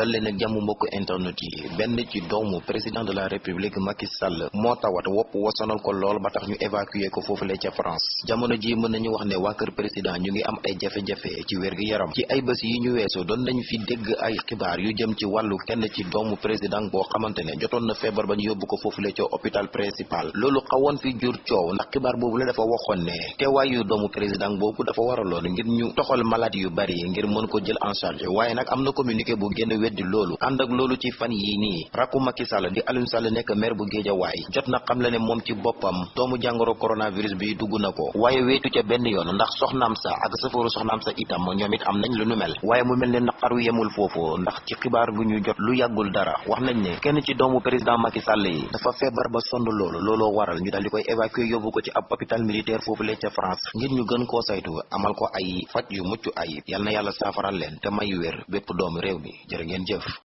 dal leen ak jàmm mbokk internet yi. Benn ci doomu président de la république Macky Sall moo tawat wopp wasonal ko lool ba tax ñu évacuer ko foofule ca France. Jamono ji mën nañu wax ne waa kër président ñu ngi am ay jafe-jafe ci wér gi yaram ci ay bés yi ñu weesu doon nañu fi dégg ay xibaar yu jëm ci wàllu kenn ci doomu président boo xamante ne jotoon na feebar ba ñu yóbbu ko foofule ca hôpital principal. Loolu xawoon fi jur coow ndax xibaar boobu la dafa waxoon ne teewaayu doomu président boobu dafa waraloon ngir ñu toxal malade yu bari ngir mën ko jël en charge. Waaye nag am na communiqué bu génn weddi loolu ànd ak loolu ci fan yii nii rakku Macky Sall di Aliou Sall nekk maire bu Guédiawaye jot na xam la ne moom ci boppam doomu jàngoro coronavirus bi dugg na ko waaye weetu ca benn yoon ndax soxnaam sa ak safooru soxnaam sa itam ñoom am nañ lu nu mel waaye mu mel ne naqaru yemul foofu ndax ci xibaar gu ñu jot lu yàggul dara wax nañ ne kenn ci doomu président Macky Sall yi dafa feebar ba looloo waral ñu daal di koy évacuer yóbbu ko ci ab hôpital militaire foofu le ca France ngir ñu gën koo saytu amal ko ay faj yu mucc ayib yal na yàlla te may bépp doomu mi jërë ngeen